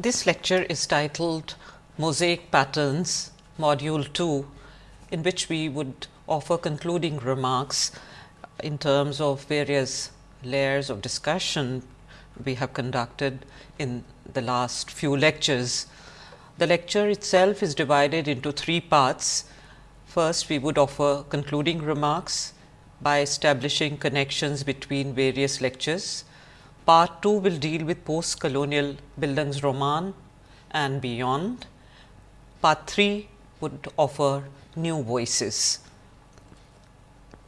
This lecture is titled Mosaic Patterns Module 2 in which we would offer concluding remarks in terms of various layers of discussion we have conducted in the last few lectures. The lecture itself is divided into three parts. First, we would offer concluding remarks by establishing connections between various lectures. Part 2 will deal with post colonial Bildungsroman and beyond. Part 3 would offer new voices.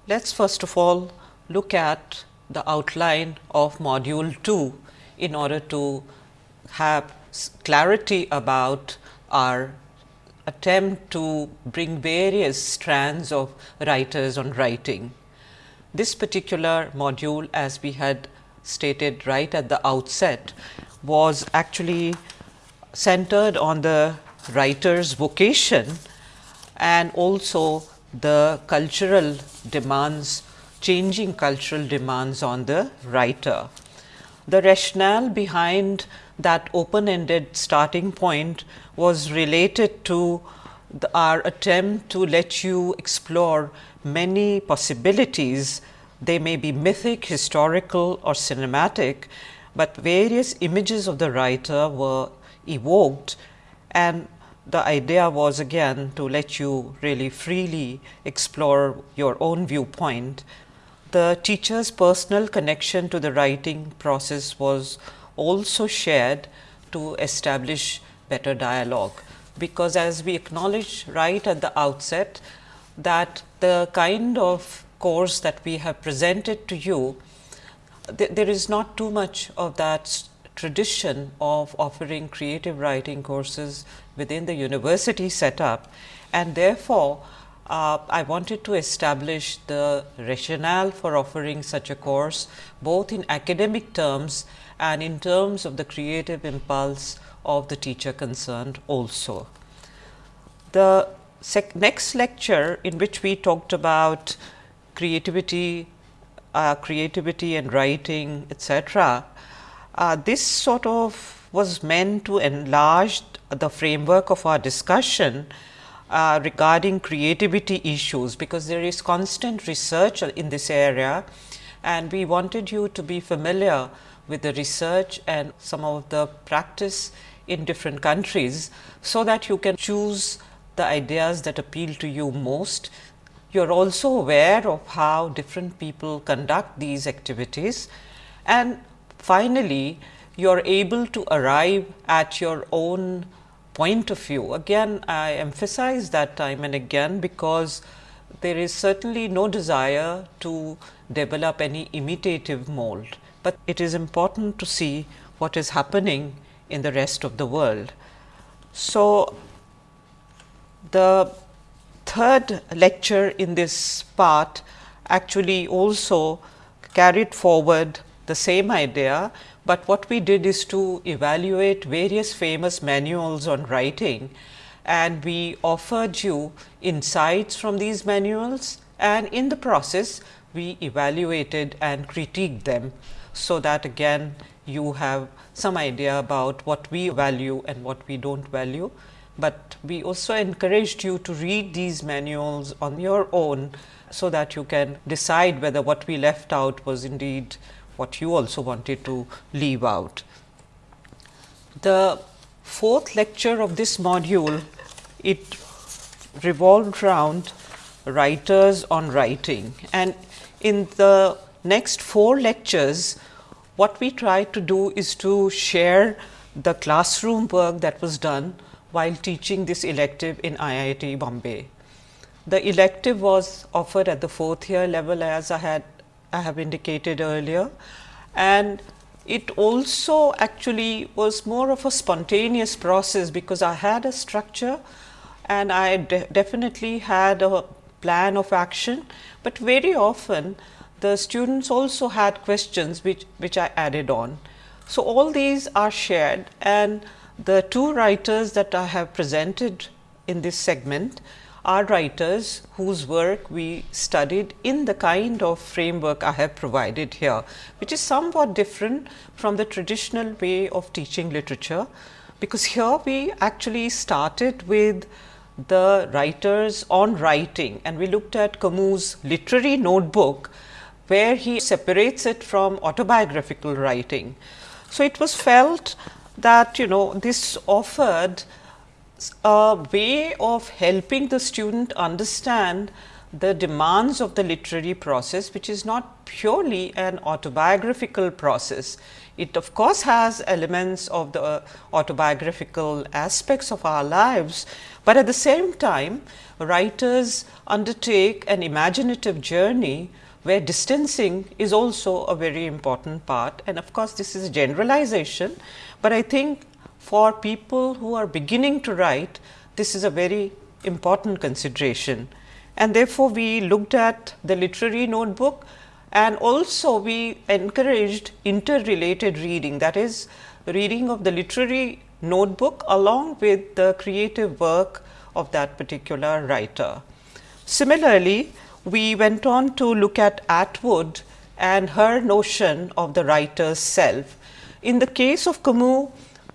Let us first of all look at the outline of module 2 in order to have clarity about our attempt to bring various strands of writers on writing. This particular module as we had stated right at the outset was actually centered on the writer's vocation and also the cultural demands changing cultural demands on the writer. The rationale behind that open ended starting point was related to the, our attempt to let you explore many possibilities. They may be mythic, historical or cinematic, but various images of the writer were evoked and the idea was again to let you really freely explore your own viewpoint. The teacher's personal connection to the writing process was also shared to establish better dialogue, because as we acknowledge right at the outset that the kind of course that we have presented to you, th there is not too much of that tradition of offering creative writing courses within the university setup and therefore, uh, I wanted to establish the rationale for offering such a course both in academic terms and in terms of the creative impulse of the teacher concerned also. The next lecture in which we talked about creativity, uh, creativity and writing etc., uh, this sort of was meant to enlarge the framework of our discussion uh, regarding creativity issues, because there is constant research in this area and we wanted you to be familiar with the research and some of the practice in different countries, so that you can choose the ideas that appeal to you most. You are also aware of how different people conduct these activities and finally, you are able to arrive at your own point of view. Again, I emphasize that time and again, because there is certainly no desire to develop any imitative mold, but it is important to see what is happening in the rest of the world. So, the third lecture in this part actually also carried forward the same idea, but what we did is to evaluate various famous manuals on writing and we offered you insights from these manuals and in the process we evaluated and critiqued them. So, that again you have some idea about what we value and what we do not value, but we also encouraged you to read these manuals on your own. So, that you can decide whether what we left out was indeed what you also wanted to leave out. The fourth lecture of this module, it revolved around writers on writing and in the next four lectures, what we try to do is to share the classroom work that was done while teaching this elective in IIT Bombay. The elective was offered at the fourth year level as I had I have indicated earlier and it also actually was more of a spontaneous process, because I had a structure and I de definitely had a plan of action, but very often the students also had questions which, which I added on. So, all these are shared and the two writers that I have presented in this segment are writers whose work we studied in the kind of framework I have provided here, which is somewhat different from the traditional way of teaching literature, because here we actually started with the writers on writing and we looked at Camus' literary notebook where he separates it from autobiographical writing. So, it was felt that you know this offered a way of helping the student understand the demands of the literary process which is not purely an autobiographical process. It of course, has elements of the uh, autobiographical aspects of our lives, but at the same time writers undertake an imaginative journey where distancing is also a very important part and of course, this is generalization, but I think for people who are beginning to write this is a very important consideration and therefore, we looked at the literary notebook and also we encouraged interrelated reading that is reading of the literary notebook along with the creative work of that particular writer. Similarly, we went on to look at Atwood and her notion of the writer's self. In the case of Camus,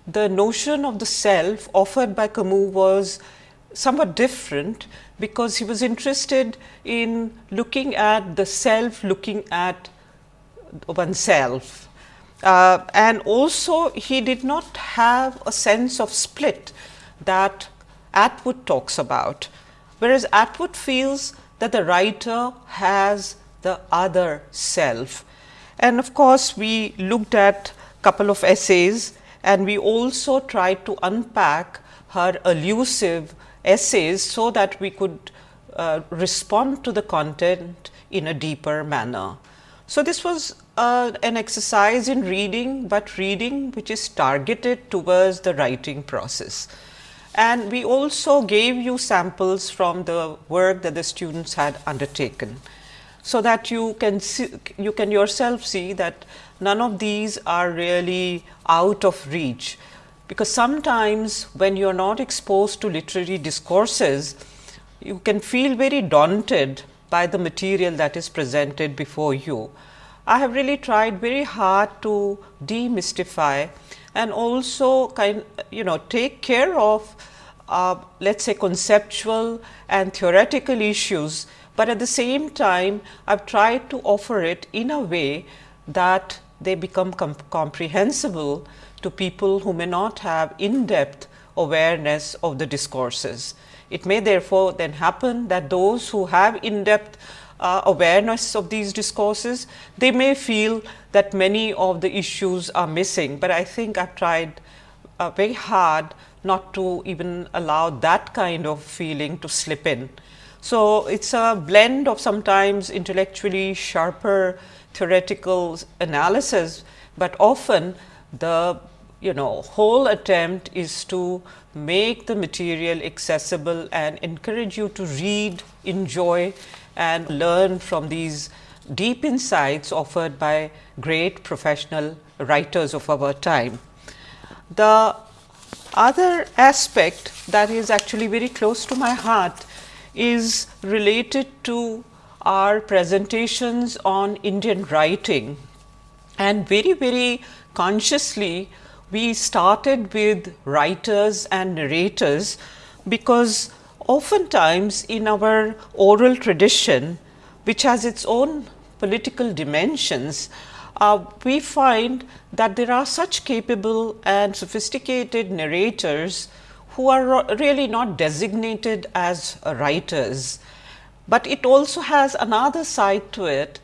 the notion of the self offered by Camus was somewhat different because he was interested in looking at the self, looking at oneself. Uh, and also he did not have a sense of split that Atwood talks about, whereas Atwood feels that the writer has the other self. And of course, we looked at couple of essays and we also tried to unpack her elusive essays, so that we could uh, respond to the content in a deeper manner. So, this was uh, an exercise in reading, but reading which is targeted towards the writing process. And we also gave you samples from the work that the students had undertaken. So, that you can see, you can yourself see that none of these are really out of reach because sometimes when you are not exposed to literary discourses, you can feel very daunted by the material that is presented before you. I have really tried very hard to demystify and also kind you know take care of uh, let us say conceptual and theoretical issues, but at the same time I have tried to offer it in a way that they become com comprehensible to people who may not have in depth awareness of the discourses. It may therefore, then happen that those who have in depth uh, awareness of these discourses, they may feel that many of the issues are missing, but I think I have tried uh, very hard not to even allow that kind of feeling to slip in. So, it is a blend of sometimes intellectually sharper theoretical analysis, but often the you know whole attempt is to make the material accessible and encourage you to read, enjoy and learn from these deep insights offered by great professional writers of our time. The other aspect that is actually very close to my heart is related to our presentations on Indian writing. And very very consciously we started with writers and narrators, because oftentimes in our oral tradition, which has its own political dimensions, uh, we find that there are such capable and sophisticated narrators who are really not designated as writers, but it also has another side to it,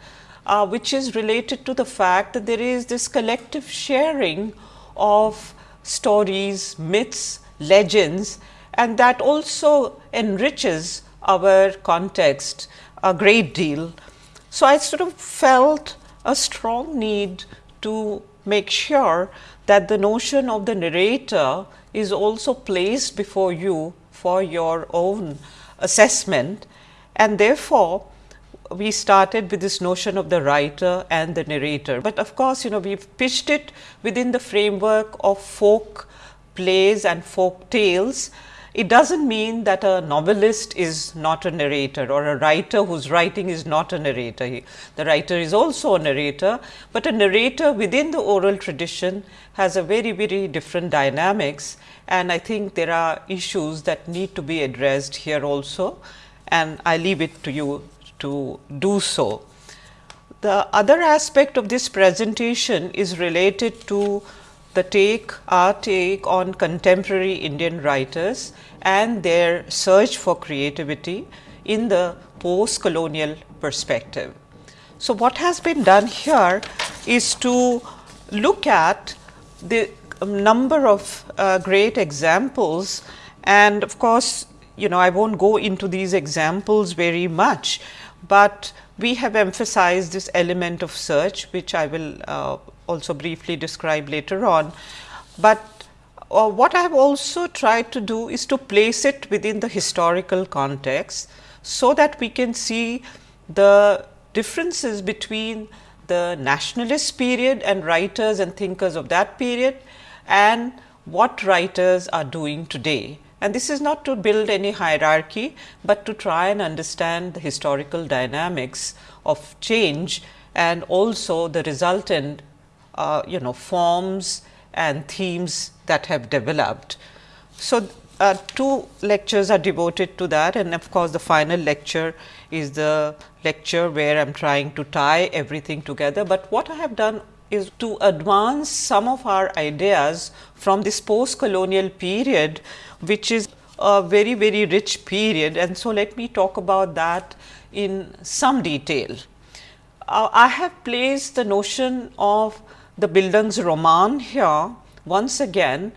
uh, which is related to the fact that there is this collective sharing of stories, myths, legends and that also enriches our context a great deal. So, I sort of felt a strong need to make sure that the notion of the narrator is also placed before you for your own assessment. And therefore, we started with this notion of the writer and the narrator, but of course, you know we have pitched it within the framework of folk plays and folk tales it does not mean that a novelist is not a narrator or a writer whose writing is not a narrator. He, the writer is also a narrator, but a narrator within the oral tradition has a very, very different dynamics and I think there are issues that need to be addressed here also and I leave it to you to do so. The other aspect of this presentation is related to the take our take on contemporary Indian writers and their search for creativity in the post colonial perspective. So, what has been done here is to look at the number of uh, great examples and of course, you know I will not go into these examples very much, but we have emphasized this element of search which I will uh, also briefly describe later on. But uh, what I have also tried to do is to place it within the historical context, so that we can see the differences between the nationalist period and writers and thinkers of that period and what writers are doing today. And this is not to build any hierarchy, but to try and understand the historical dynamics of change and also the resultant uh, you know forms and themes that have developed. So, uh, two lectures are devoted to that and of course, the final lecture is the lecture where I am trying to tie everything together, but what I have done is to advance some of our ideas from this post colonial period, which is a very very rich period and so let me talk about that in some detail. Uh, I have placed the notion of the Bildungsroman here once again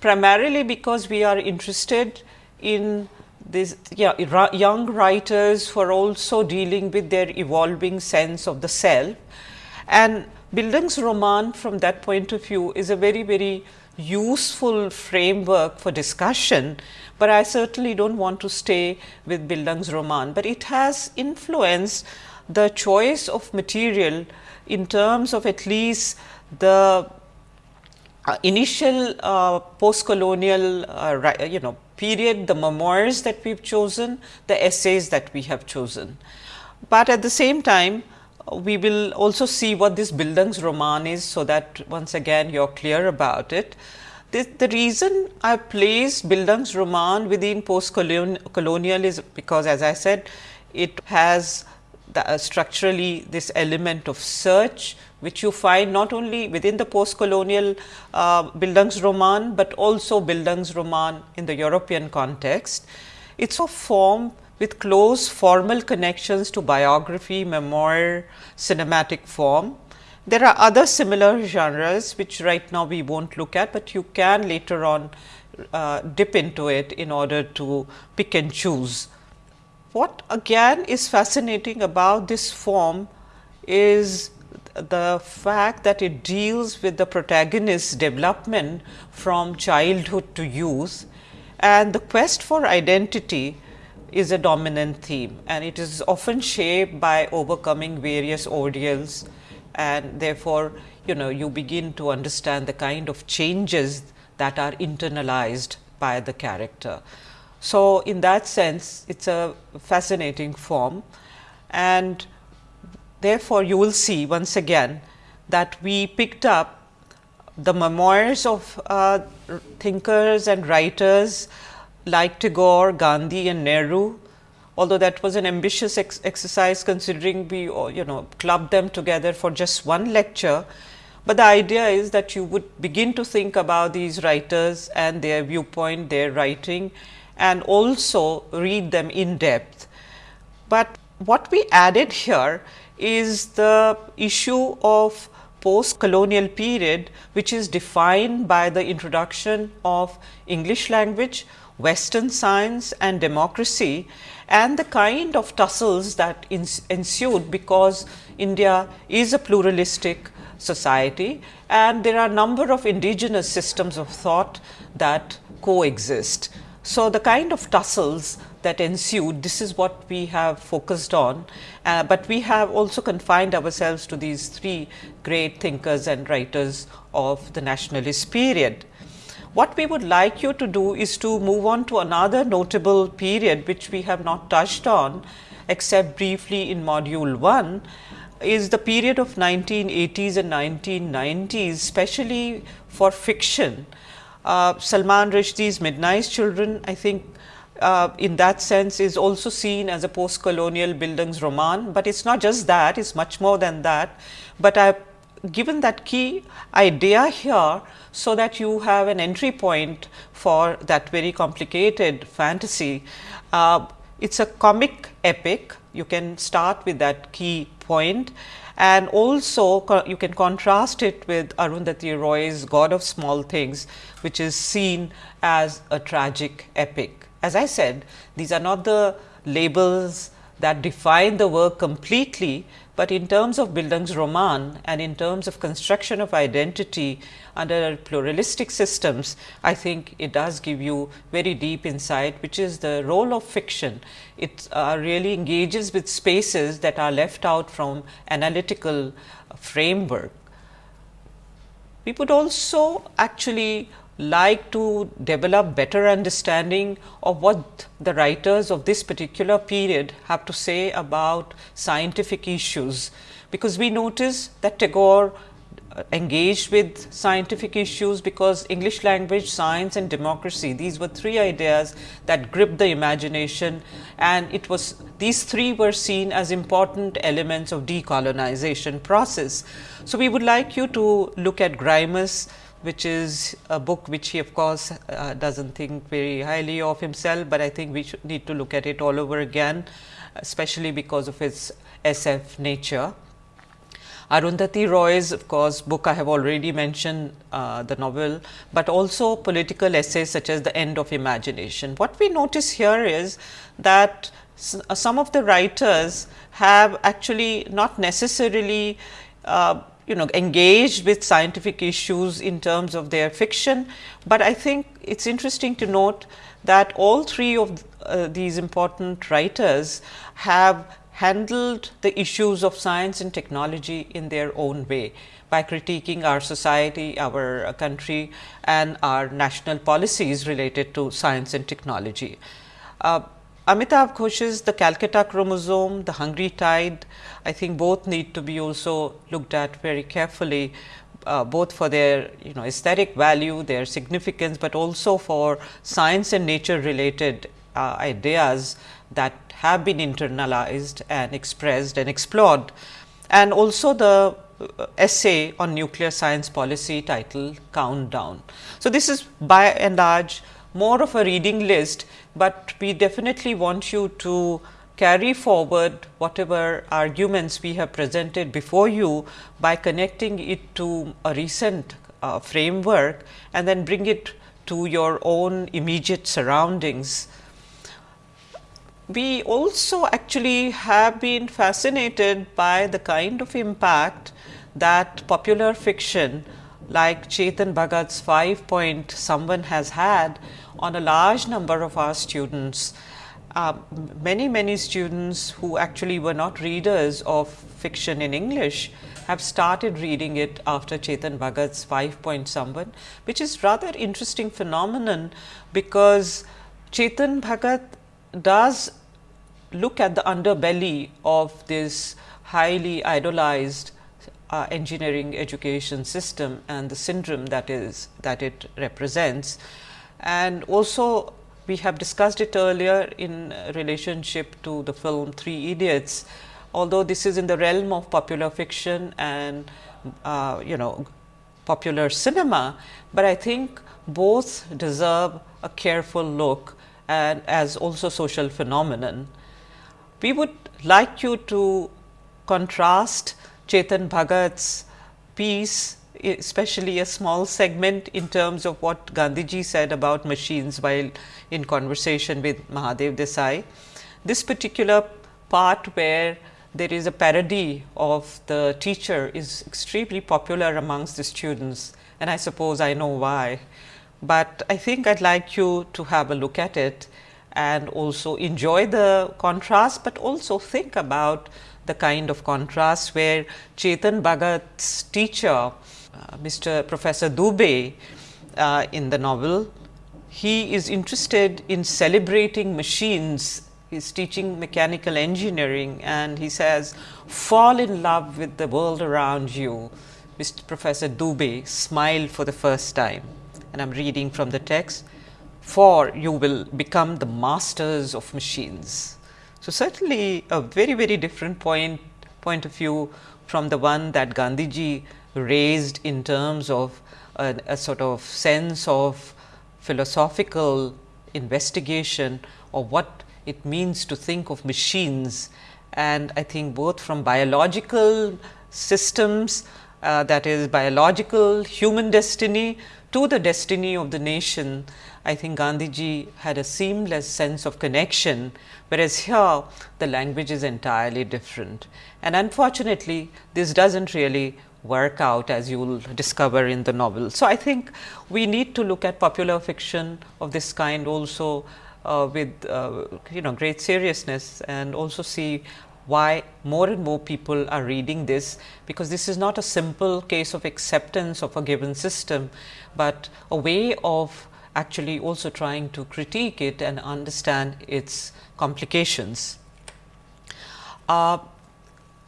primarily because we are interested in these yeah, young writers who are also dealing with their evolving sense of the self. And Bildungsroman from that point of view is a very, very useful framework for discussion, but I certainly do not want to stay with Bildungsroman, but it has influenced the choice of material in terms of at least the uh, initial uh, post-colonial uh, you know period, the memoirs that we have chosen, the essays that we have chosen. But at the same time, we will also see what this Bildungsroman is, so that once again you are clear about it. This, the reason I placed Bildungsroman within post-colonial is because as I said, it has the, uh, structurally this element of search, which you find not only within the post-colonial uh, Bildungsroman, but also Bildungsroman in the European context. It is a form with close formal connections to biography, memoir, cinematic form. There are other similar genres which right now we will not look at, but you can later on uh, dip into it in order to pick and choose. What again is fascinating about this form is the fact that it deals with the protagonist's development from childhood to youth and the quest for identity is a dominant theme and it is often shaped by overcoming various ordeals and therefore, you know you begin to understand the kind of changes that are internalized by the character. So, in that sense it is a fascinating form and therefore, you will see once again that we picked up the memoirs of uh, thinkers and writers like Tagore, Gandhi and Nehru, although that was an ambitious ex exercise considering we uh, you know clubbed them together for just one lecture. But the idea is that you would begin to think about these writers and their viewpoint, their writing and also read them in depth. But what we added here is the issue of post colonial period which is defined by the introduction of English language, western science and democracy and the kind of tussles that ensued because India is a pluralistic society and there are a number of indigenous systems of thought that coexist. So, the kind of tussles that ensued this is what we have focused on, uh, but we have also confined ourselves to these three great thinkers and writers of the nationalist period. What we would like you to do is to move on to another notable period which we have not touched on except briefly in module 1 is the period of 1980s and 1990s especially for fiction. Uh, Salman Rushdie's Midnight Children I think uh, in that sense is also seen as a post colonial Bildungsroman, but it is not just that it is much more than that, but I have given that key idea here so that you have an entry point for that very complicated fantasy. Uh, it is a comic epic, you can start with that key point and also you can contrast it with Arundhati Roy's God of Small Things, which is seen as a tragic epic. As I said, these are not the labels that define the work completely, but in terms of Bildungsroman and in terms of construction of identity under pluralistic systems, I think it does give you very deep insight, which is the role of fiction. It uh, really engages with spaces that are left out from analytical framework. We would also actually like to develop better understanding of what the writers of this particular period have to say about scientific issues, because we notice that Tagore uh, engaged with scientific issues because English language, science and democracy these were three ideas that gripped the imagination and it was these three were seen as important elements of decolonization process. So, we would like you to look at Grimus which is a book which he of course uh, does not think very highly of himself, but I think we should need to look at it all over again especially because of its SF nature. Arundhati Roy's of course book I have already mentioned uh, the novel, but also political essays such as the end of imagination. What we notice here is that uh, some of the writers have actually not necessarily uh, you know engaged with scientific issues in terms of their fiction, but I think it is interesting to note that all three of uh, these important writers have handled the issues of science and technology in their own way by critiquing our society, our uh, country and our national policies related to science and technology. Uh, Amitav Ghosh's The Calcutta Chromosome, The Hungry Tide, I think both need to be also looked at very carefully, uh, both for their you know aesthetic value, their significance, but also for science and nature related uh, ideas that have been internalized and expressed and explored. And also the uh, essay on nuclear science policy titled Countdown. So, this is by and large more of a reading list, but we definitely want you to carry forward whatever arguments we have presented before you by connecting it to a recent uh, framework and then bring it to your own immediate surroundings. We also actually have been fascinated by the kind of impact that popular fiction like Chetan Bhagat's 5 point someone has had on a large number of our students. Uh, many, many students who actually were not readers of fiction in English have started reading it after Chetan Bhagat's 5 point someone, which is rather interesting phenomenon because Chetan Bhagat does look at the underbelly of this highly idolized uh, engineering education system and the syndrome that is that it represents. And also we have discussed it earlier in relationship to the film Three Idiots, although this is in the realm of popular fiction and uh, you know popular cinema, but I think both deserve a careful look and as also social phenomenon. We would like you to contrast Chetan Bhagat's piece especially a small segment in terms of what Gandhiji said about machines while in conversation with Mahadev Desai. This particular part where there is a parody of the teacher is extremely popular amongst the students and I suppose I know why. But I think I would like you to have a look at it and also enjoy the contrast, but also think about the kind of contrast where Chetan Bhagat's teacher Mr. Professor Dubey uh, in the novel. He is interested in celebrating machines. He is teaching mechanical engineering and he says, fall in love with the world around you. Mr. Professor Dubey smiled for the first time and I am reading from the text, for you will become the masters of machines. So, certainly a very very different point point of view from the one that Gandhiji raised in terms of a, a sort of sense of philosophical investigation of what it means to think of machines and I think both from biological systems uh, that is biological human destiny to the destiny of the nation, I think Gandhiji had a seamless sense of connection, whereas here the language is entirely different. And unfortunately, this does not really work out as you will discover in the novel. So, I think we need to look at popular fiction of this kind also uh, with uh, you know great seriousness and also see why more and more people are reading this, because this is not a simple case of acceptance of a given system, but a way of actually also trying to critique it and understand its complications. Uh,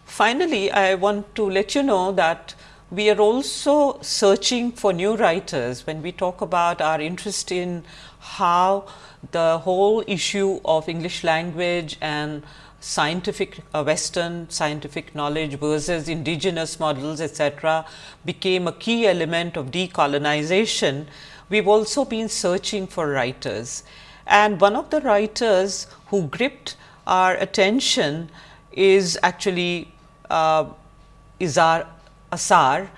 finally, I want to let you know that we are also searching for new writers when we talk about our interest in how the whole issue of English language and scientific uh, western scientific knowledge versus indigenous models etc., became a key element of decolonization, we have also been searching for writers. And one of the writers who gripped our attention is actually Izhar Asar,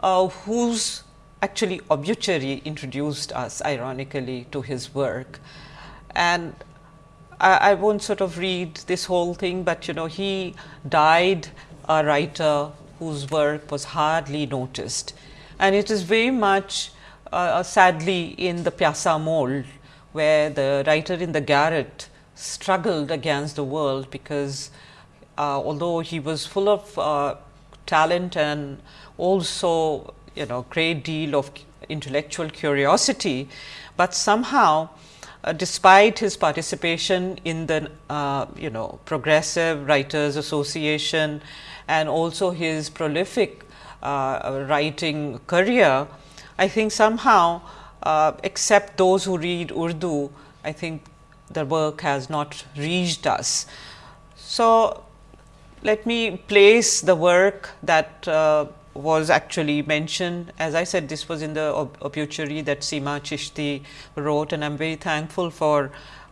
uh, whose actually obituary introduced us ironically to his work. And I, I won't sort of read this whole thing, but you know he died a writer whose work was hardly noticed. And it is very much uh, uh, sadly in the Piazza mold, where the writer in the garret struggled against the world, because uh, although he was full of uh, talent and also you know great deal of intellectual curiosity, but somehow uh, despite his participation in the uh, you know progressive writers association and also his prolific uh, writing career, I think somehow uh, except those who read Urdu, I think the work has not reached us. So, let me place the work that uh, was actually mentioned. As I said, this was in the ob obituary that Seema Chishti wrote and I am very thankful for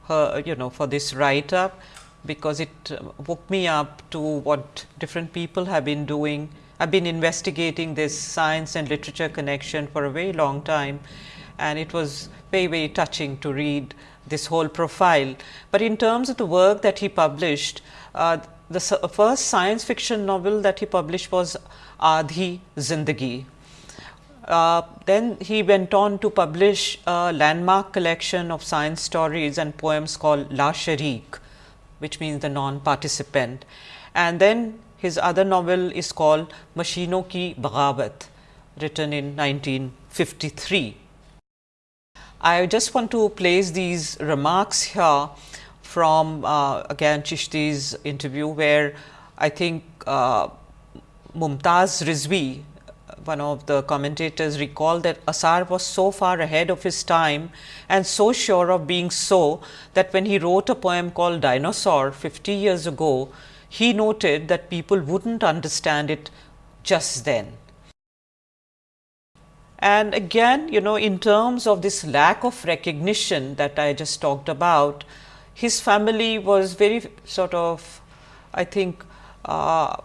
her, you know, for this write up, because it uh, woke me up to what different people have been doing. I have been investigating this science and literature connection for a very long time and it was very, very touching to read this whole profile. But in terms of the work that he published, uh, the first science fiction novel that he published was Aadhi Zindagi. Uh, then he went on to publish a landmark collection of science stories and poems called La Sharik, which means the non-participant. And then his other novel is called Mashino ki Bagawat, written in 1953. I just want to place these remarks here from uh, again Chishti's interview, where I think uh, Mumtaz Rizvi, one of the commentators recalled that Asar was so far ahead of his time and so sure of being so that when he wrote a poem called Dinosaur 50 years ago, he noted that people would not understand it just then. And again, you know, in terms of this lack of recognition that I just talked about, his family was very sort of, I think, uh,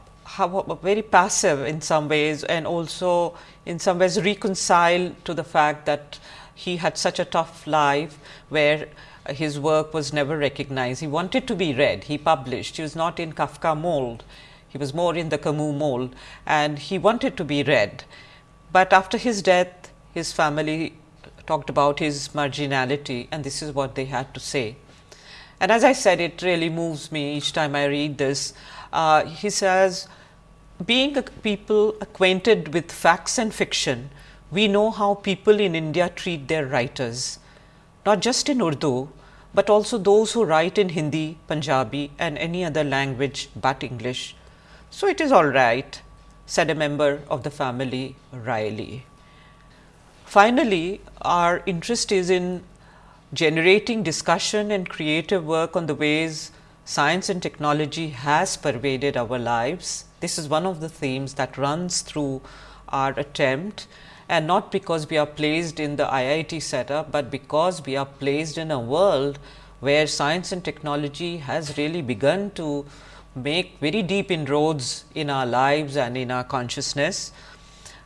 very passive in some ways and also in some ways reconcile to the fact that he had such a tough life where his work was never recognized. He wanted to be read, he published, he was not in Kafka mold, he was more in the Camus mold and he wanted to be read. But after his death, his family talked about his marginality and this is what they had to say. And as I said, it really moves me each time I read this. Uh, he says, being a people acquainted with facts and fiction, we know how people in India treat their writers, not just in Urdu, but also those who write in Hindi, Punjabi and any other language but English. So, it is all right, said a member of the family wryly. Finally, our interest is in generating discussion and creative work on the ways science and technology has pervaded our lives. This is one of the themes that runs through our attempt and not because we are placed in the IIT setup, but because we are placed in a world where science and technology has really begun to make very deep inroads in our lives and in our consciousness.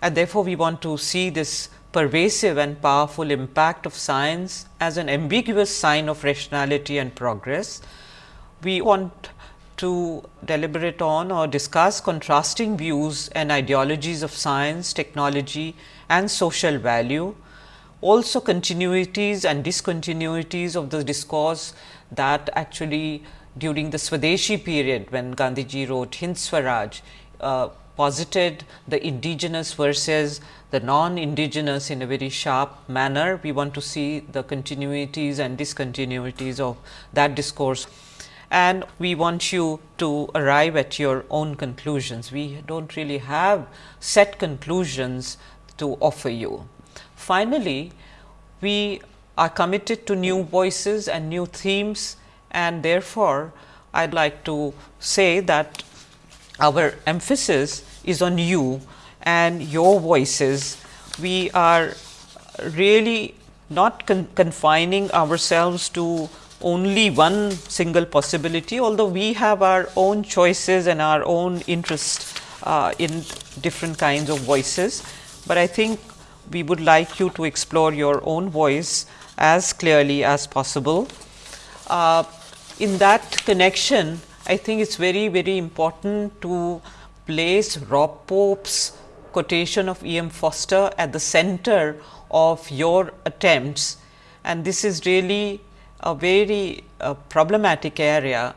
And therefore, we want to see this pervasive and powerful impact of science as an ambiguous sign of rationality and progress. We want to deliberate on or discuss contrasting views and ideologies of science, technology and social value. Also continuities and discontinuities of the discourse that actually during the Swadeshi period when Gandhiji wrote Hind Swaraj uh, posited the indigenous versus the non-indigenous in a very sharp manner. We want to see the continuities and discontinuities of that discourse and we want you to arrive at your own conclusions. We do not really have set conclusions to offer you. Finally, we are committed to new voices and new themes and therefore, I would like to say that our emphasis is on you and your voices. We are really not con confining ourselves to only one single possibility, although we have our own choices and our own interest uh, in different kinds of voices. But I think we would like you to explore your own voice as clearly as possible. Uh, in that connection, I think it is very, very important to place Rob Pope's quotation of E. M. Forster at the center of your attempts and this is really a very uh, problematic area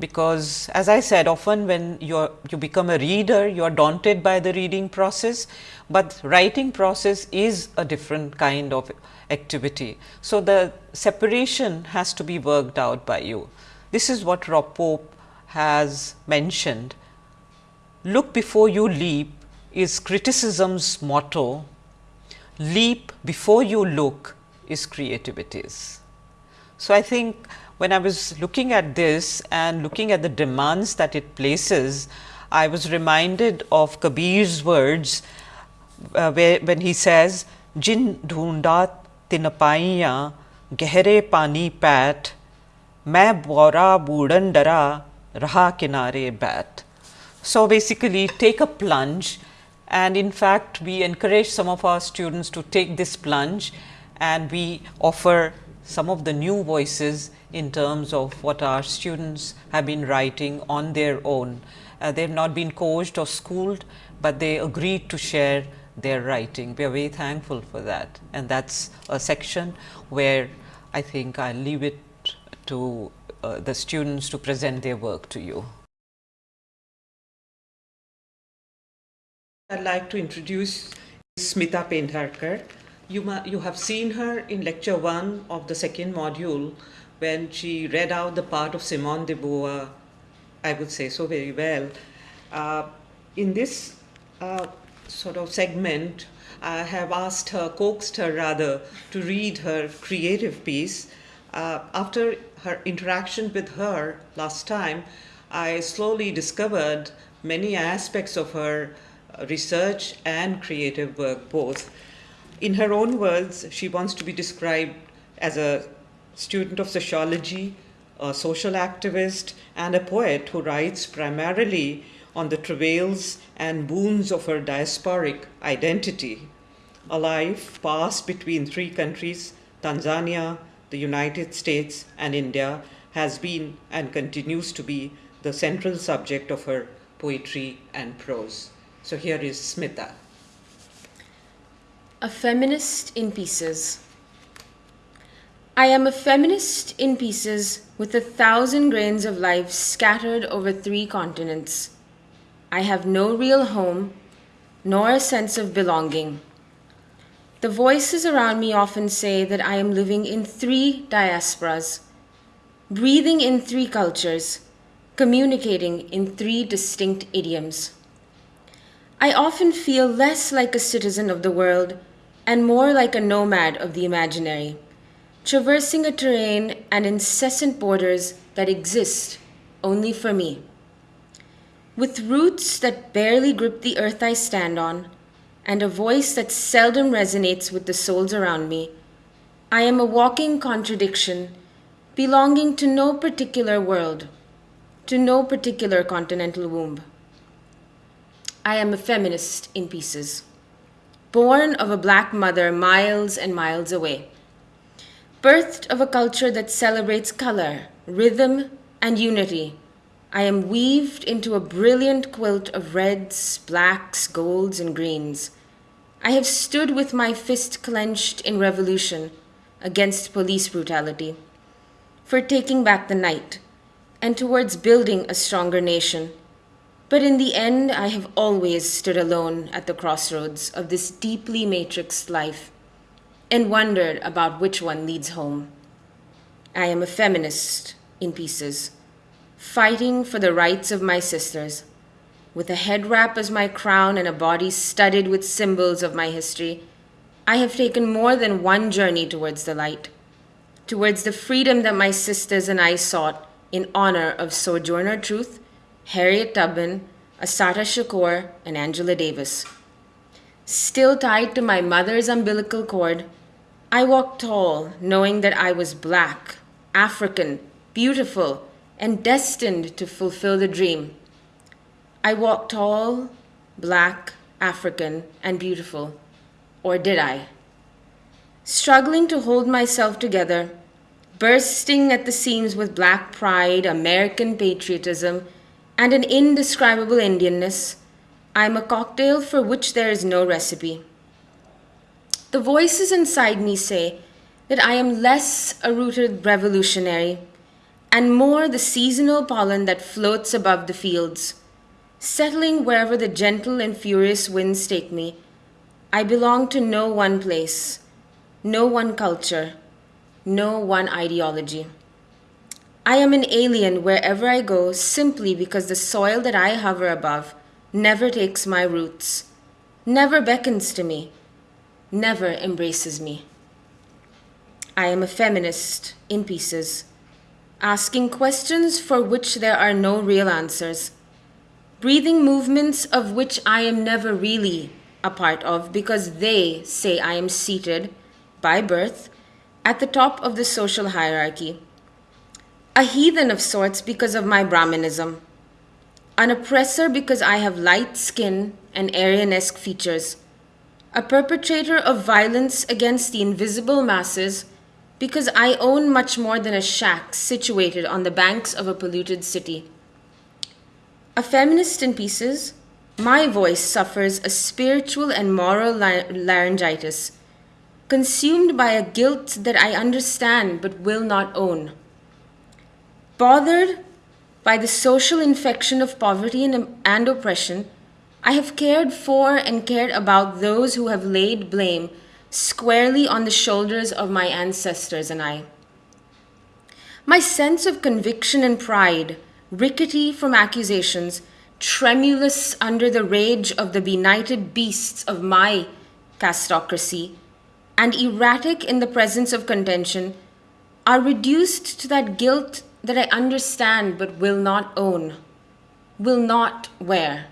because as I said often when you you become a reader you are daunted by the reading process, but writing process is a different kind of activity. So, the separation has to be worked out by you. This is what Rob Pope has mentioned. Look before you leap is criticism's motto, leap before you look is creativity's. So, I think when I was looking at this and looking at the demands that it places, I was reminded of Kabir's words uh, where, when he says, Jin dhunda tinapaiya gehre pani pat, main bora budan dara raha kinare bat. So, basically take a plunge and in fact, we encourage some of our students to take this plunge and we offer some of the new voices in terms of what our students have been writing on their own. Uh, they have not been coached or schooled, but they agreed to share their writing. We are very thankful for that and that is a section where I think I leave it to uh, the students to present their work to you. I would like to introduce Smita Pendharkar you, you have seen her in lecture 1 of the second module when she read out the part of Simone de Beauvoir, I would say so very well. Uh, in this uh, sort of segment, I have asked her, coaxed her rather, to read her creative piece. Uh, after her interaction with her last time, I slowly discovered many aspects of her research and creative work both in her own words, she wants to be described as a student of sociology, a social activist, and a poet who writes primarily on the travails and boons of her diasporic identity. A life passed between three countries, Tanzania, the United States, and India, has been and continues to be the central subject of her poetry and prose. So here is Smita. A feminist in pieces. I am a feminist in pieces with a thousand grains of life scattered over three continents. I have no real home, nor a sense of belonging. the voices around me often say that I am living in three diasporas, breathing in three cultures, communicating in three distinct idioms. I often feel less like a citizen of the world and more like a nomad of the imaginary, traversing a terrain and incessant borders that exist only for me. With roots that barely grip the earth I stand on, and a voice that seldom resonates with the souls around me, I am a walking contradiction, belonging to no particular world, to no particular continental womb. I am a feminist in pieces, born of a black mother miles and miles away, birthed of a culture that celebrates color, rhythm, and unity I am weaved into a brilliant quilt of reds, blacks, golds, and greens. I have stood with my fist clenched in revolution against police brutality, for taking back the night, and towards building a stronger nation. But in the end, I have always stood alone at the crossroads of this deeply matrixed life and wondered about which one leads home. I am a feminist in pieces fighting for the rights of my sisters, with a head wrap as my crown and a body studded with symbols of my history. I have taken more than one journey towards the light, towards the freedom that my sisters and I sought in honor of Sojourner Truth, Harriet Tubman, Assata Shakur, and Angela Davis. Still tied to my mother's umbilical cord, I walked tall, knowing that I was black, African, beautiful, and destined to fulfill the dream. I walked tall, black, African, and beautiful. Or did I? Struggling to hold myself together, bursting at the seams with black pride, American patriotism, and an indescribable Indianness, I am a cocktail for which there is no recipe. The voices inside me say that I am less a rooted revolutionary and more the seasonal pollen that floats above the fields. Settling wherever the gentle and furious winds take me, I belong to no one place, no one culture, no one ideology. I am an alien wherever I go simply because the soil that I hover above never takes my roots, never beckons to me, never embraces me. I am a feminist in pieces asking questions for which there are no real answers, breathing movements of which I am never really a part of because they say I am seated, by birth, at the top of the social hierarchy. A heathen of sorts because of my Brahmanism, an oppressor because I have light skin and Aryanesque features, a perpetrator of violence against the invisible masses because I own much more than a shack situated on the banks of a polluted city. A feminist in pieces, my voice suffers a spiritual and moral laryngitis, consumed by a guilt that I understand but will not own. Bothered by the social infection of poverty and, and oppression, I have cared for and cared about those who have laid blame squarely on the shoulders of my ancestors and I. My sense of conviction and pride, rickety from accusations, tremulous under the rage of the benighted beasts of my castocracy, and erratic in the presence of contention, are reduced to that guilt that I understand but will not own, will not wear.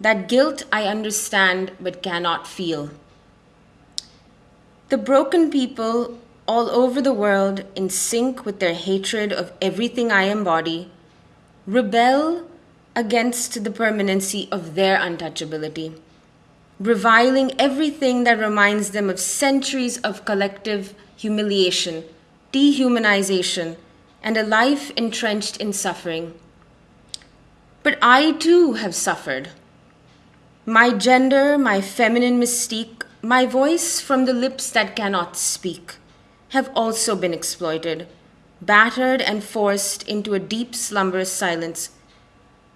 That guilt I understand but cannot feel. The broken people all over the world, in sync with their hatred of everything I embody, rebel against the permanency of their untouchability, reviling everything that reminds them of centuries of collective humiliation, dehumanization, and a life entrenched in suffering. But I too have suffered. My gender, my feminine mystique, my voice from the lips that cannot speak have also been exploited, battered and forced into a deep slumberous silence.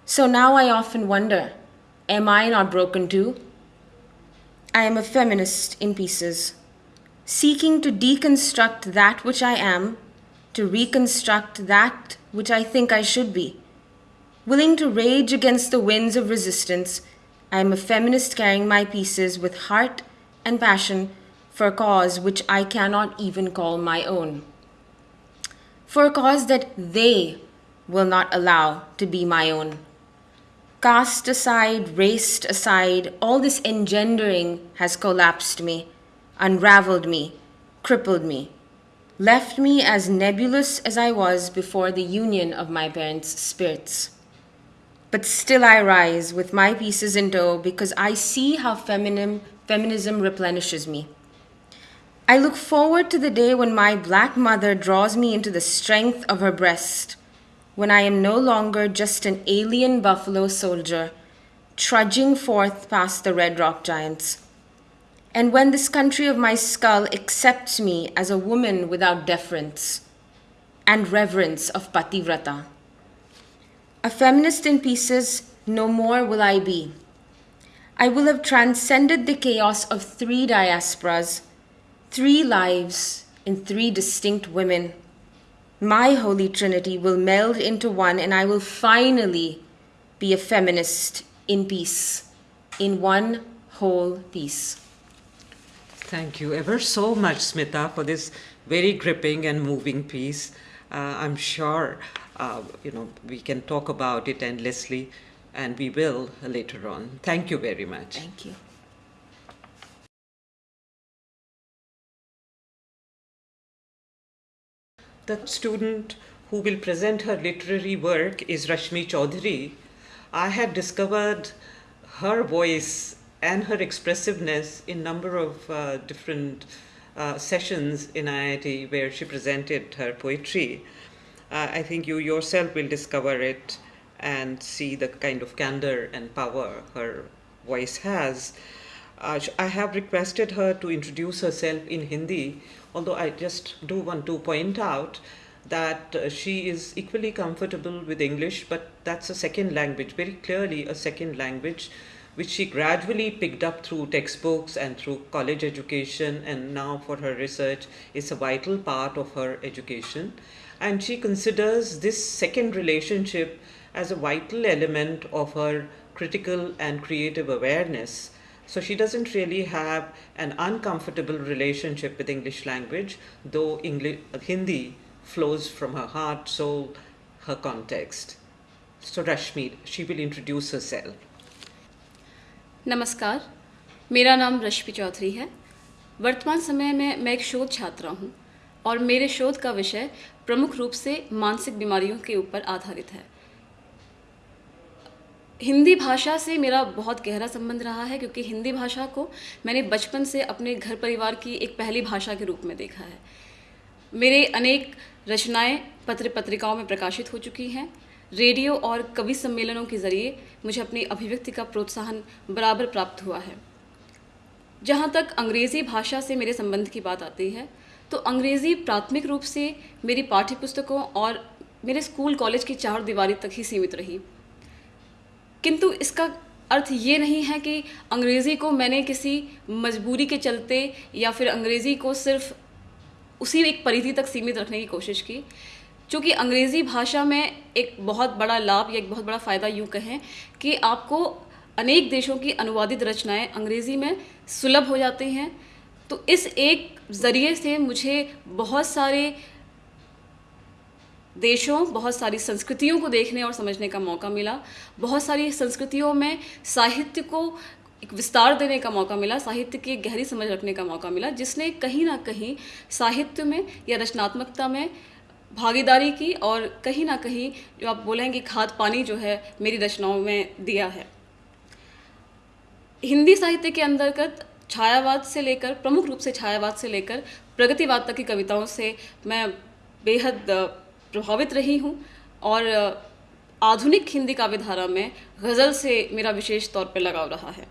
So now I often wonder am I not broken too? I am a feminist in pieces, seeking to deconstruct that which I am, to reconstruct that which I think I should be. Willing to rage against the winds of resistance, I am a feminist carrying my pieces with heart and passion for a cause which I cannot even call my own. For a cause that they will not allow to be my own. Cast aside, raced aside, all this engendering has collapsed me, unraveled me, crippled me, left me as nebulous as I was before the union of my parents' spirits. But still I rise with my pieces in tow because I see how feminism replenishes me. I look forward to the day when my black mother draws me into the strength of her breast, when I am no longer just an alien buffalo soldier trudging forth past the red rock giants, and when this country of my skull accepts me as a woman without deference and reverence of Pativrata. A feminist in pieces, no more will I be. I will have transcended the chaos of three diasporas, three lives in three distinct women. My Holy Trinity will meld into one, and I will finally be a feminist in peace, in one whole piece. Thank you ever so much, Smita, for this very gripping and moving piece. Uh, I'm sure uh, you know, we can talk about it endlessly, and we will later on. Thank you very much. Thank you. The student who will present her literary work is Rashmi Chaudhary. I had discovered her voice and her expressiveness in number of uh, different uh, sessions in IIT where she presented her poetry uh, I think you yourself will discover it and see the kind of candor and power her voice has. Uh, I have requested her to introduce herself in Hindi, although I just do want to point out that uh, she is equally comfortable with English, but that's a second language, very clearly a second language, which she gradually picked up through textbooks and through college education, and now for her research is a vital part of her education and she considers this second relationship as a vital element of her critical and creative awareness. So she doesn't really have an uncomfortable relationship with English language, though English, Hindi flows from her heart, soul, her context. So Rashmi, she will introduce herself. नमस्कार, मेरा नाम रश्मि चौधरी है। वर्तमान समय में मैं एक शोध छात्रा हूँ और मेरे शोध का विषय प्रमुख रूप से मानसिक बीमारियों के ऊपर आधारित है। हिंदी भाषा से मेरा बहुत गहरा संबंध रहा है क्योंकि हिंदी भाषा को मैंने बचपन से अपने घर परिवार की एक पहली भाषा के रूप में देखा है। मेरे अनेक रचनाएँ पत्र पत्रिकाओं में प्रकाशित हो चुकी हैं। रेडियो और कवि सम्मेलनों के ज़रिए मुझे अपनी अभिव्यक्ति का प्रोत्साहन बराबर प्राप्त हुआ है। जहाँ तक अंग्रेज़ी भाषा से मेरे संबंध की बात आती है तो अंग्रेज़ी प्राथमिक रूप से मेरी पाठ्य पुस्तकों और मेरे स्कूल कॉलेज की चार दीवारी तक ही सीमित रही। किंतु इसका अर्थ ये नहीं है कि अंग्रेज़ी को मैंने किसी मजबूरी के चलते या फिर अंग्रेज़ी को सिर्फ़ उसी एक परिधि तक सीमित रखने की कोशिश की क्योंकि अंग्रेज़ी भाषा में एक बहुत बड़ा लाभ या एक बहुत बड़ा फ़ायदा यूँ कहें कि आपको अनेक देशों की अनुवादित रचनाएँ अंग्रेज़ी में सुलभ हो जाती हैं। तो इस एक ज़रिए से मुझे बहुत सारे देशों, बहुत सारी संस्कृतियों को देखने और समझने का मौका मिला। बहुत सारी संस्कृतियों में साहित्य को एक विस्तार देने का मौका मिला, साहित्य की गहरी समझ रखने का मौका मिला, जिसने कहीं ना कहीं साहित्य में या रचनात्मकता में भागीदारी की और कहीं ना कहीं जो आप बोलेंगे खाद पानी जो है मेरी रचनाओं में दिया है। हिंदी साहित्य के अंतर्गत छायावाद से लेकर, प्रमुख रूप से छायावाद से लेकर प्रगतिवाद तक की कविताओं से मैं बेहद प्रभावित रही हूँ और आधुनिक हिंदी काव्य धारा में गज़ल से मेरा विशेष तौर पर लगाव रहा है।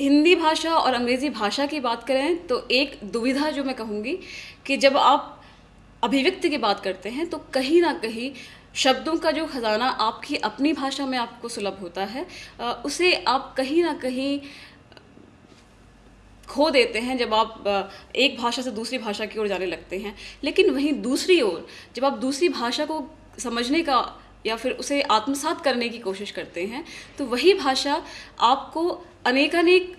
हिंदी भाषा और अंग्रेज़ी भाषा की बात करें तो एक दुविधा जो मैं कहूँगी कि जब आप अभिव्यक्ति की बात करते हैं तो कहीं ना कहीं शब्दों का जो खजाना आपकी अपनी भाषा में आपको सुलभ होता है उसे आप कहीं ना कहीं खो देते हैं जब आप एक भाषा से दूसरी भाषा की ओर जाने लगते हैं। लेकिन वहीं दूसरी ओर जब आप दूसरी भाषा को समझने का या फिर उसे आत्मसात करने की कोशिश करते हैं तो वही भाषा आपको अनेकानेक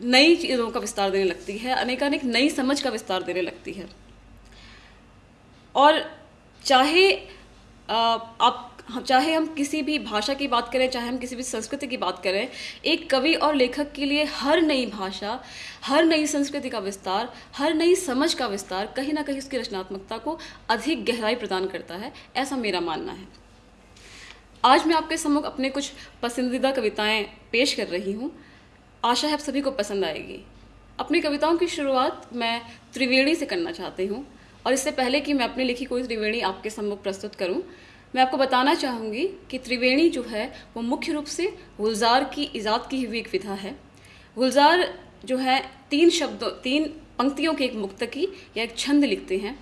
नई चीज़ों का विस्तार देने लगती है, अनेकानेक नई समझ का विस्तार देने लगती है। और चाहे आप चाहे हम किसी भी भाषा की बात करें, चाहे हम किसी भी संस्कृति की बात करें, एक कवि और लेखक के लिए हर नई भाषा, हर नई संस्कृति का विस्तार, हर नई समझ का विस्तार कहीं ना कहीं उसकी रचनात्मकता को अधिक गहराई प्रदान करता है, ऐसा मेरा मानना है। आज मैं आपके सम्मुख अपने कुछ पसंदीदा कविताएँ पेश कर रही हूँ। आशा है आप सभी को पसंद आएगी। अपनी कविताओं की शुरुआत मैं त्रिवेणी से करना चाहती हूँ और इससे पहले कि मैं अपनी लिखी कोई त्रिवेणी आपके सम्मुख प्रस्तुत करूँ मैं आपको बताना चाहूँगी कि त्रिवेणी जो है, वो मुख्य रूप से गुलजार की ईजाद की हुई एक विधा है। गुलजार जो है, तीन शब्दों, तीन पंक्तियों की एक मुक्तकी या एक छंद लिखते हैं।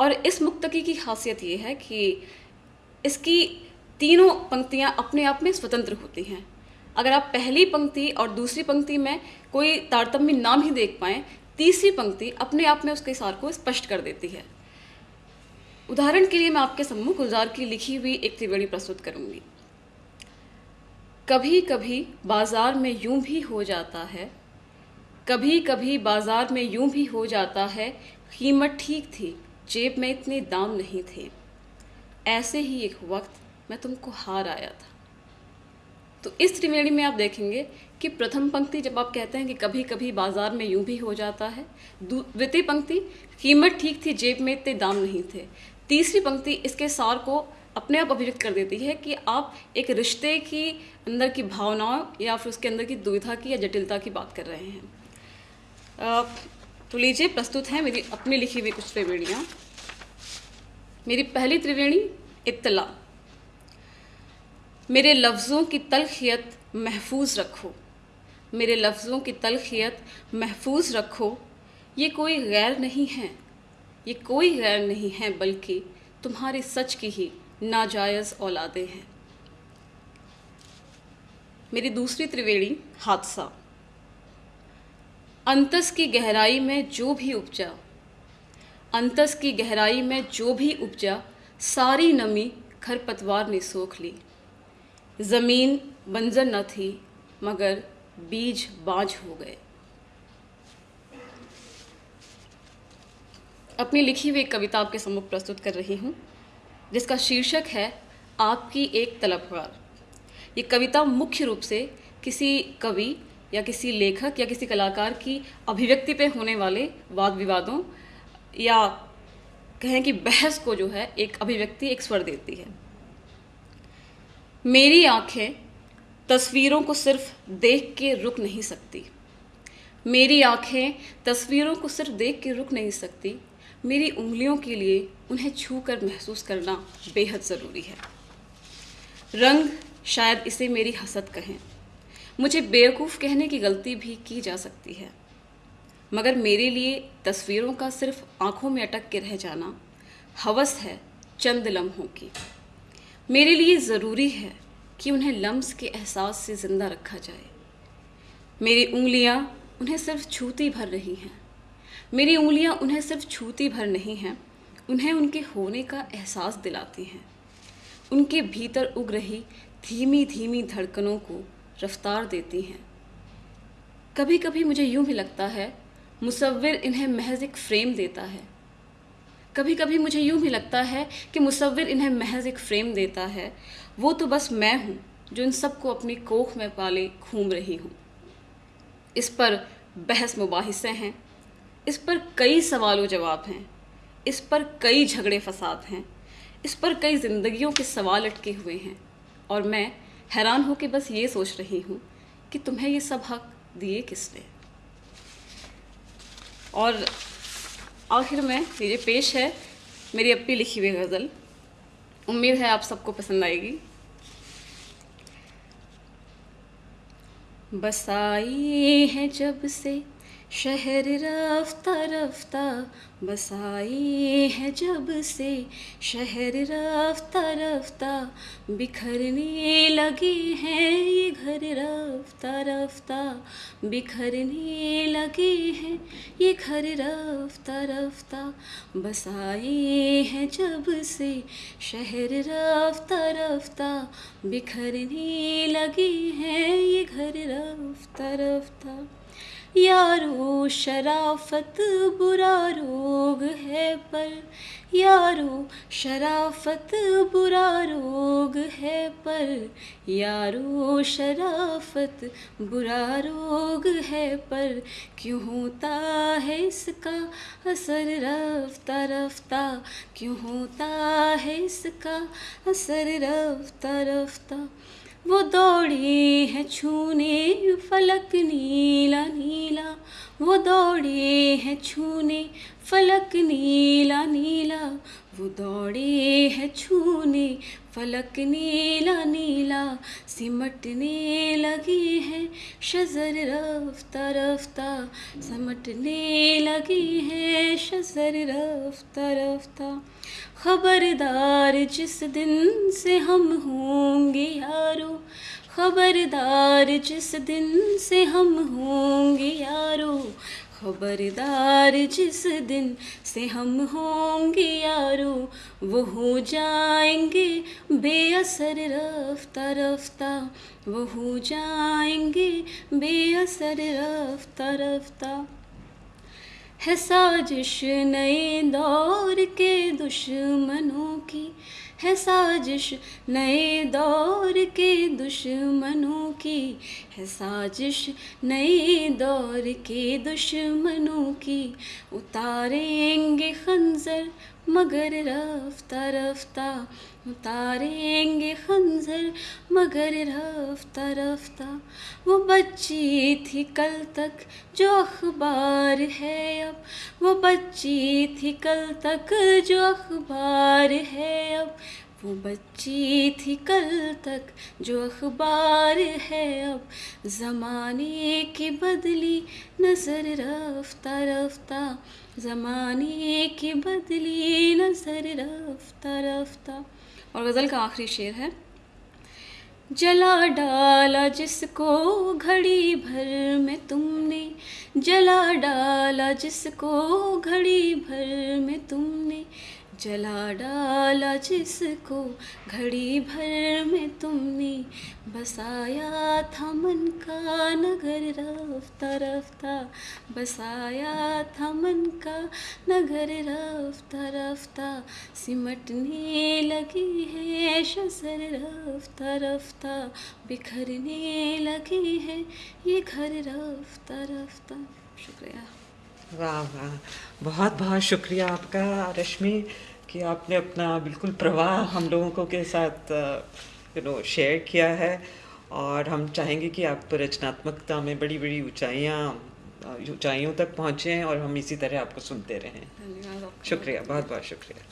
और इस मुक्तकी की खासियत ये है कि इसकी तीनों पंक्तियाँ अपने आप में स्वतंत्र होती हैं। अगर आप पहली पंक्ति और दूसरी पंक्ति में कोई तारतम्य ना भी देख पाएँ, तीसरी पंक्ति अपने आप में उसके सार को स्पष्ट कर देती है। उदाहरण के लिए मैं आपके सम्मुख गुलजार की लिखी हुई एक त्रिवेणी प्रस्तुत करूँगी। कभी कभी बाज़ार में यूँ भी हो जाता है कभी कभी बाज़ार में यूँ भी हो जाता है, कीमत ठीक थी, जेब में इतने दाम नहीं थे। ऐसे ही एक वक्त मैं तुमको हार आया था। तो इस त्रिवेणी में आप देखेंगे कि प्रथम पंक्ति जब आप कहते हैं कि कभी कभी बाज़ार में यूँ भी हो जाता है द्वितीय पंक्ति, कीमत ठीक थी, जेब में इतने दाम नहीं थे। तीसरी पंक्ति इसके सार को अपने आप अभिव्यक्त कर देती है कि आप एक रिश्ते की अंदर की भावनाओं या फिर उसके अंदर की दुविधा की या जटिलता की बात कर रहे हैं। तो लीजिए, प्रस्तुत है मेरी अपनी लिखी हुई कुछ त्रिवेणियाँ। मेरी पहली त्रिवेणी इतला मेरे लफ्ज़ों की तलखियत महफूज रखो। मेरे लफ्ज़ों की तलखियत महफूज रखो। ये कोई गैर नहीं है। ये कोई गैर नहीं है, बल्कि तुम्हारी सच की ही नाजायज़ औलादे हैं। मेरी दूसरी त्रिवेणी, हादसा। अंतस की गहराई में जो भी उपजा, अंतस की गहराई में जो भी उपजा, सारी नमी खरपतवार ने सोख ली। ज़मीन बंजर न थी, मगर बीज बाज हो गए। अपनी लिखी हुई कविता आपके सम्मुख प्रस्तुत कर रही हूँ, जिसका शीर्षक है, आपकी एक तलबगार ये कविता मुख्य रूप से किसी कवि या किसी लेखक या किसी कलाकार की अभिव्यक्ति पे होने वाले वाद विवादों या कहें कि बहस को जो है, एक अभिव्यक्ति, एक स्वर देती है। मेरी आँखें तस्वीरों को सिर्फ़ देख के रुक नहीं सकती। मेरी आँखें तस्वीरों को सिर्फ़ देख के रुक नहीं सकती। मेरी उंगलियों के लिए उन्हें छू कर महसूस करना बेहद ज़रूरी है। रंग शायद इसे मेरी हसद कहें। मुझे बेवकूफ़ कहने की गलती भी की जा सकती है। मगर मेरे लिए तस्वीरों का सिर्फ़ आँखों में अटक के रह जाना हवस है चंद लम्हों की। मेरे लिए ज़रूरी है कि उन्हें लम्स के एहसास से ज़िंदा रखा जाए। मेरी उंगलियाँ उन्हें सिर्फ़ छूती भर रही हैं। मेरी उंगलियाँ उन्हें सिर्फ़ छूती भर नहीं हैं, उन्हें उनके होने का एहसास दिलाती हैं। उनके भीतर उग रही धीमी धीमी धड़कनों को रफ्तार देती हैं। कभी कभी मुझे यूँ भी लगता है, मुसव्विर इन्हें महज एक फ्रेम देता है। कभी कभी मुझे यूँ भी लगता है कि मुसव्विर इन्हें महज एक फ्रेम देता है। वो तो बस मैं हूँ, जो इन सबको अपनी कोख में पाले घूम रही हूँ। इस पर बहस मुबाहिसे हैं इस पर कई सवालों जवाब हैं, इस पर कई झगड़े फसाद हैं, इस पर कई ज़िंदगियों के सवाल अटके हुए हैं, और मैं हैरान होकर बस ये सोच रही हूँ कि तुम्हें ये सब हक दिए किसने? और आखिर में ये पेश है, मेरी अपनी लिखी हुई गज़ल, उम्मीद है आप सबको पसंद आएगी। बसाई है जब से शहर रफ्ता रफ्ता बसाई है जब से। शहर रफ्ता रफ्ता बिखरने लगे हैं ये घर रफ्ता रफ्ता। बिखरने लगे हैं ये घर रफ्ता रफ्ता बसाई है जब से। शहर रफ्ता रफ्ता बिखरने लगे हैं ये घर रफ्ता रफ्ता। यारो शराफत बुरा रोग है पर, यारो शराफत बुरा रोग है पर, यारो शराफत बुरा रोग है पर, क्यों होता है इसका असर रफ्ता रफ्ता, क्यों होता है इसका असर रफ्ता रफ्ता? वो दौड़े है छूने फलक नीला नीला। वो दौड़े है छूने फलक नीला नीला, वो दौड़े है छूने। फलक नीला नीला, सिमटने लगे हैं शजर रफ्ता रफ्ता। समटने लगी है शजर रफ्ता रफ्ता। खबरदार जिस दिन से हम होंगे यारो, खबरदार जिस दिन से हम होंगे यारो खबरदार जिस दिन से हम होंगे यारो, वो हो जाएँगे बेअसर रफ्ता रफ्ता। वो हो जाएँगे बेअसर रफ्ता रफ्ता। है साजिश नए दौर के दुश्मनों की है साजिश नए दौर के दुश्मनों की। है साजिश नए दौर के दुश्मनों की। उतारेंगे खंजर मगर रफ्ता रफ्ता उतारेंगे खंजर, मगर रफ्ता रफ्ता। वो बच्ची थी कल तक, जो अखबार है अब। वो बच्ची थी कल तक, जो अखबार है अब। वो बच्ची थी कल तक, जो अखबार है अब। ज़माने की बदली, नज़र रफ्ता रफ्ता। ज़माने की बदली, नज़र रफ्ता रफ्ता। और गज़ल का आखिरी शेर है, जला डाला जिसको घड़ी भर में तुमने, जला डाला जिसको घड़ी भर में तुमने जला डाला जिसको घड़ी भर में तुमने बसाया था मन का नगर रफ्ता रफ्ता। बसाया था मन का नगर रफ्ता रफ्ता। सिमटने लगी है शसर रफ्ता रफ्ता। बिखरने लगी है ये घर रफ्ता रफ्ता। शुक्रिया। वाह वाह। बहुत बहुत शुक्रिया आपका, रश्मि। कि आपने अपना बिल्कुल प्रवाह हम लोगों को के साथ यू नो शेयर किया है और हम चाहेंगे कि आप रचनात्मकता में बड़ी बड़ी ऊंचाइयाँ ऊंचाइयों तक पहुँचें और हम इसी तरह आपको सुनते रहें। शुक्रिया बहुत बहुत शुक्रिया।